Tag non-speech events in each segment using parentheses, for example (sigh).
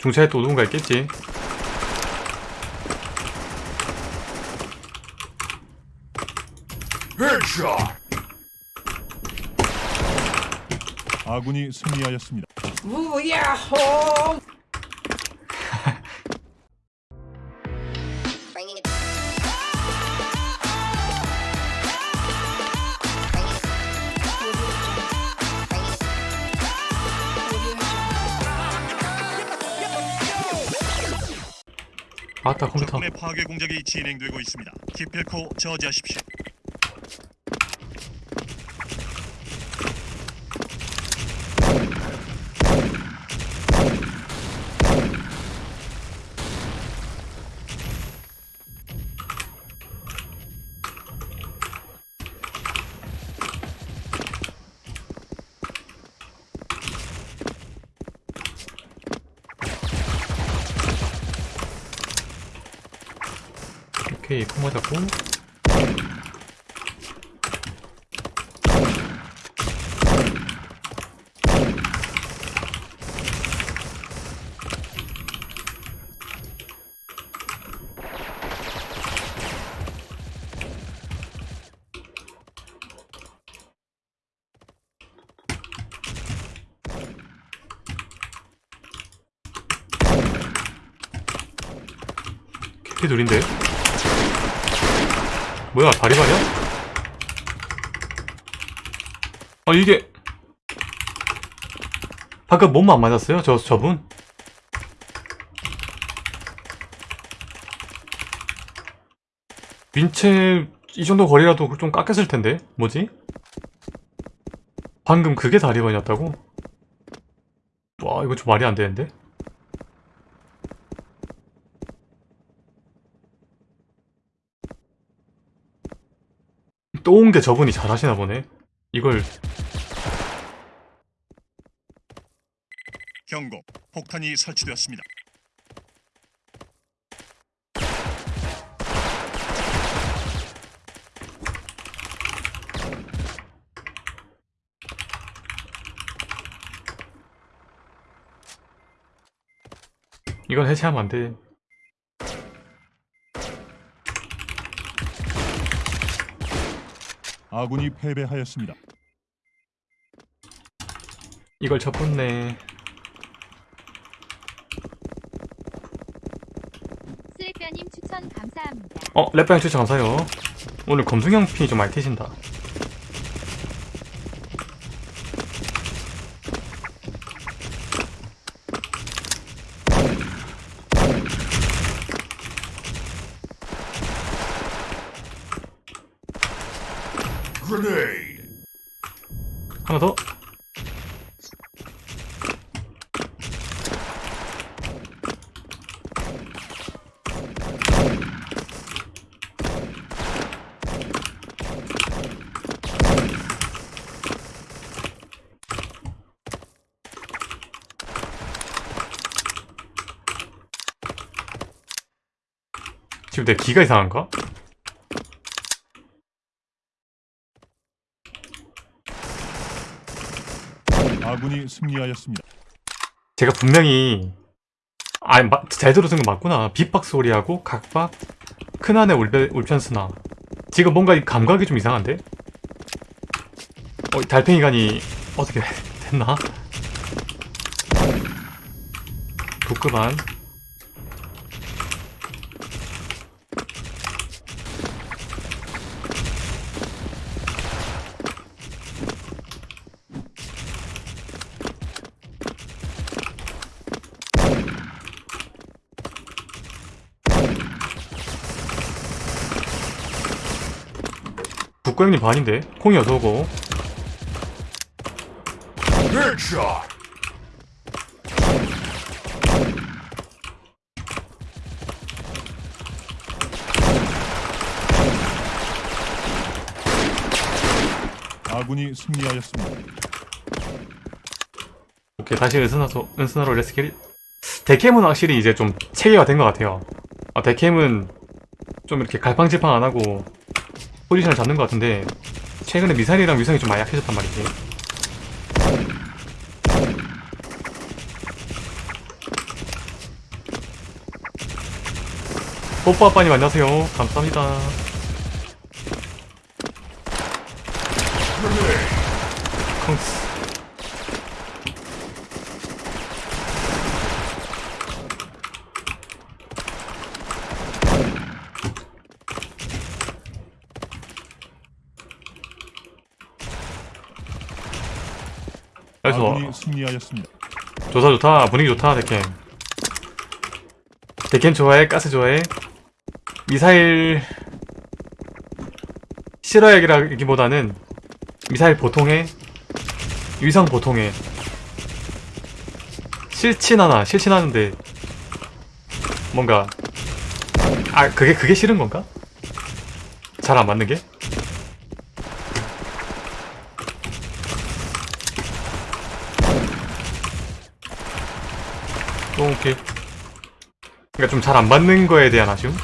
중차에 또 누군가 있겠지. 아군이 승리하였습니다. 우야호 아따 컴퓨터 적군의 파괴 공작이 진행되고 있습니다. 기필코 저지하십시오. 오케이 컴 잡고? 캐피 둘인데 뭐야 바리바리야? 아 이게 방금 몸만 안 맞았어요? 저 저분? 윈체 이 정도 거리라도 좀 깎였을 텐데 뭐지? 방금 그게 다리반이었다고? 와 이거 좀 말이 안 되는데? 또 온 게 저분이 잘하시나 보네 이걸 경고. 폭탄이 설치되었습니다. 이건 해체하면 안돼 아군이 패배하였습니다. 이걸 접었네 슬래퍼님 추천 감사합니다. 어 랩방 추천 감사해요 오늘 검승형 피 좀 많이 튀신다 하나 더 지금 내 기가 이상한가? 아군이 승리하였습니다. 제가 분명히 아니 마- 잘 들어준 거 맞구나 빗박스 소리하고 각박 울변, 울편스나 지금 뭔가 이 감각이 좀 이상한데? 어, 이 달팽이관이 어떻게 (laughs) 됐나? 도급한 북고형님 반인데? 콩이 어서오고. 아군이 승리하였습니다. 오케이 다시 은스나로 은스나로 레스킬 데캠은 확실히 이제 좀 체계가 된 것 같아요. 아 데캠은 좀 이렇게 갈팡질팡 안 하고 포지션을 잡는 것 같은데 최근에 미사일이랑 위성이 좀 많이 약해졌단 말이지. 뽀뽀아빠님 안녕하세요. 감사합니다. 컹스. 아군이 승리하였습니다. 좋다 좋다. 분위기 좋다 데켄. 데켄 좋아해? 가스 좋아해? 미사일 실화약이라기보다는 미사일 보통해? 위성 보통해. 실친하나 실친하는데 뭔가 아 그게 그게 싫은 건가? 잘 안 맞는 게? 오케이. 그러니까 좀 잘 안 맞는 거에 대한 아쉬움?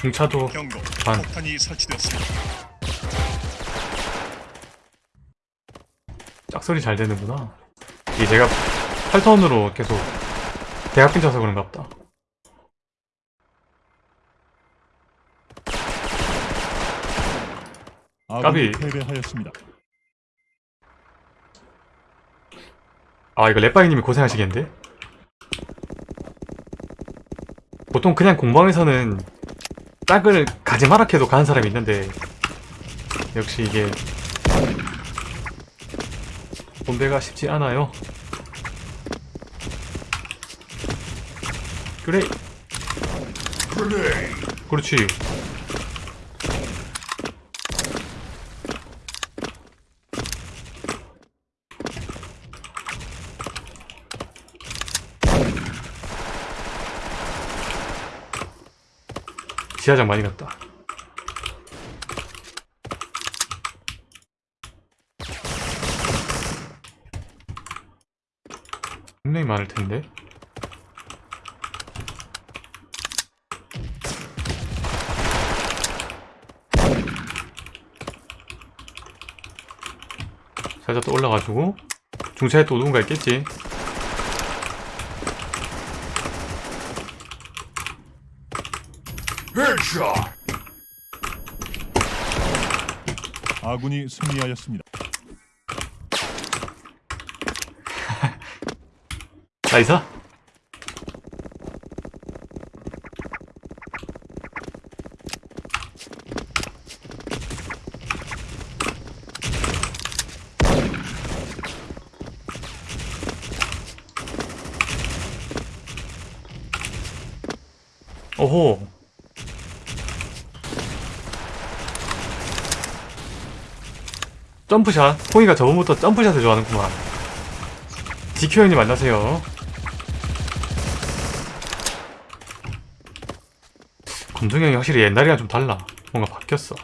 중차도 경고. 반. 짝소리 잘 되는구나. 이게 제가 8턴으로 계속 대학교 쳐서 그런가 보다. 아군이 까비. 패배하였습니다. 아 이거 랩바이님이 고생하시겠는데? 보통 그냥 공방에서는 짝을 가지 마라 해도 가는 사람이 있는데 역시 이게 본대가 쉽지 않아요 그래 그렇지 지하장 많이 갔다. 굉장히 많을 텐데. 살짝 또 올라가지고 중차에 또 누군가 있겠지 아군이 승리하였습니다. 나이스 오호 점프샷. 홍이가 저번부터 점프샷을 좋아하는구만. 지큐 형님 안녕하세요. 검정이 형이 확실히 옛날이랑 좀 달라. 뭔가 바뀌었어.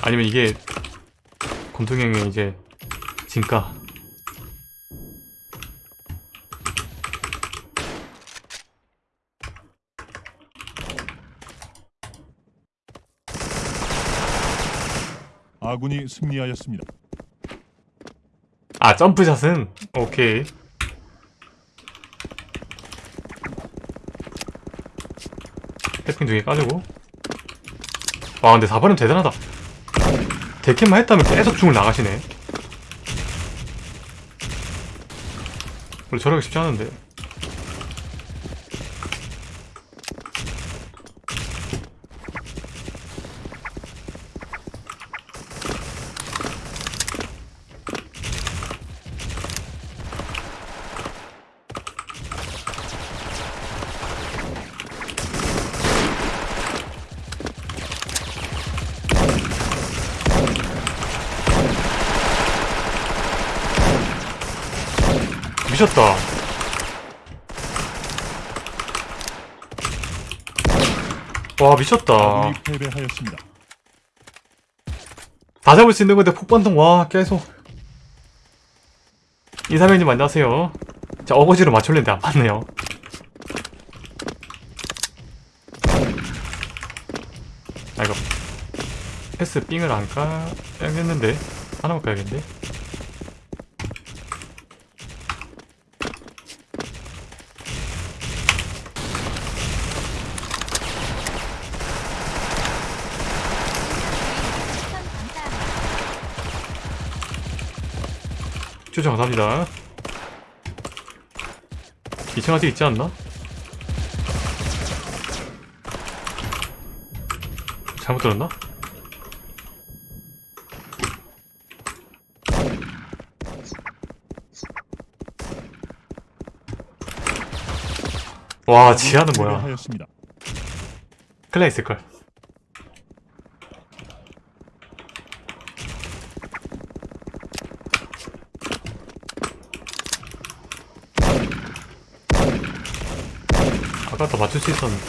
아니면 이게 형의 이제 진가 아군이 승리하였습니다. 아 점프샷은? 오케이. 해핑 두개 까주고. 와 근데 4번은 대단하다. 데캠만 했다면 계속 중을 나가시네. 원래 저러기 쉽지 않은데 미쳤다. 와 미쳤다. 아군이 패배하였습니다. 다 잡을 수 있는 건데 폭반동 와 계속. 이사면님 안녕하세요. 자 어거지로 맞출랬는데 안 맞네요. 아 이거 패스 삥을 안 까야겠는데 하나만 까야겠는데 추천 감사합니다. 추천 감사합니다 2층 아직 있지 않나? 잘못 들었나? 와 지하는 뭐야 패배하였습니다. 클레 있을걸 아까 더 맞출 수 있었는데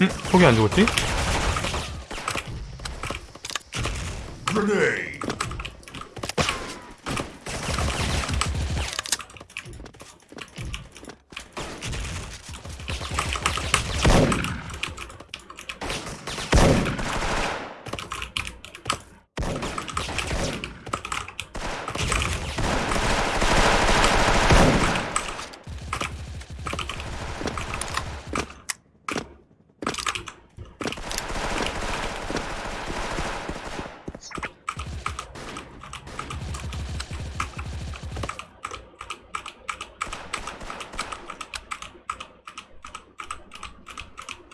응? 폭이 안 죽었지?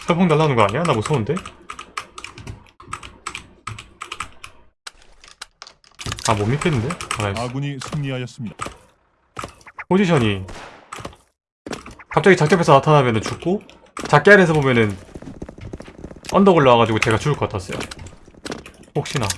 철봉 날라오는 거 아니야? 나 무서운데? 아 못 믿겠는데? 아, 아군이 승리하였습니다. 포지션이 갑자기 작전에서 나타나면 죽고 작게 아래에서 보면은 언덕 올라와가지고 제가 죽을 것 같았어요 혹시나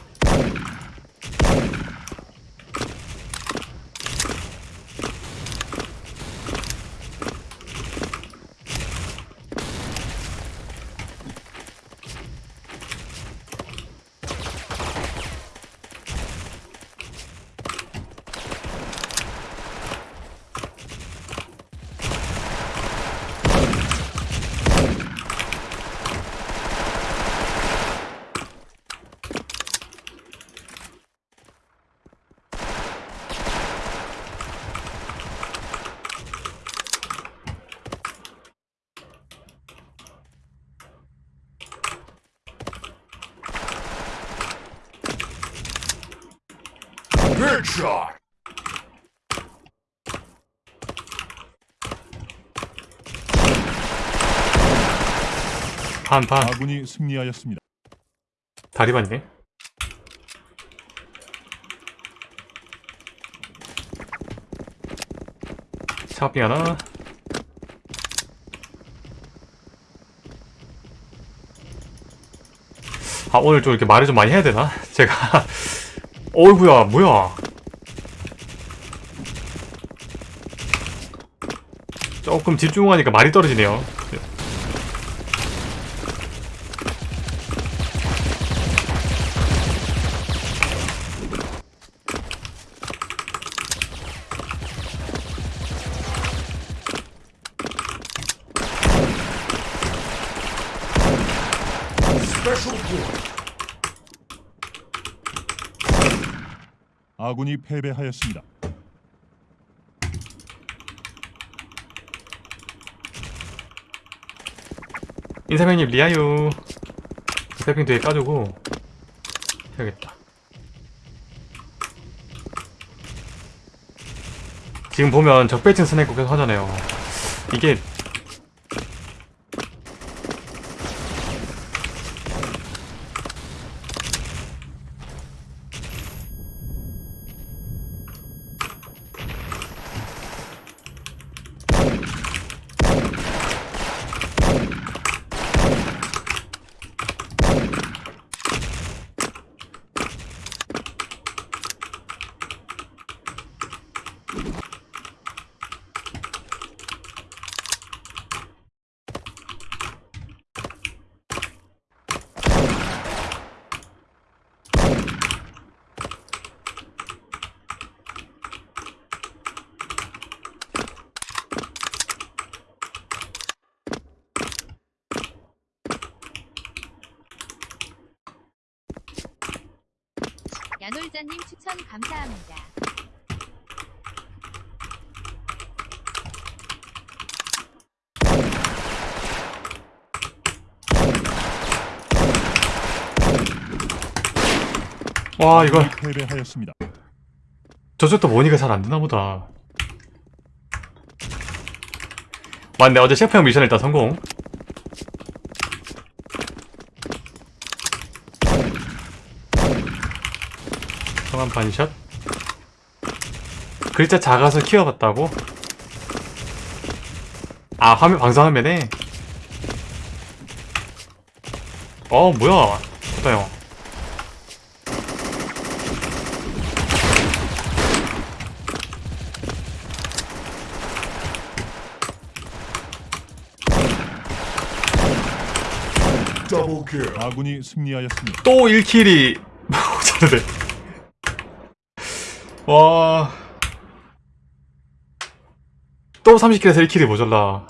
반 반 아군이 승리하였습니다. 다리반이네 차업빙 하나 아 오늘 좀 이렇게 말을 좀 많이 해야 되나? (laughs) 제가 어이구야 뭐야? 조금 집중하니까 말이 떨어지네요 아군이 패배하였습니다. 인사명님 리아유 세핑 뒤에 까주고 해야겠다. 지금 보면 적배층 스나이퍼 계속 하잖아요. 이게 꿀자님 추천 감사합니다. 와 이걸 패배하였습니다. 저쪽도 모니가 잘 안 되나 보다. 맞네 어제 셰프 형 미션 일단 성공. 성한 반샷. 글자 작아서 키워봤다고? 아 화면 방송화면에. 어 뭐야? 좋다 형. 아군이 승리하였습니다. 또 1킬이 모자르네 (laughs) 와... 또 30킬에서 1킬이 모자라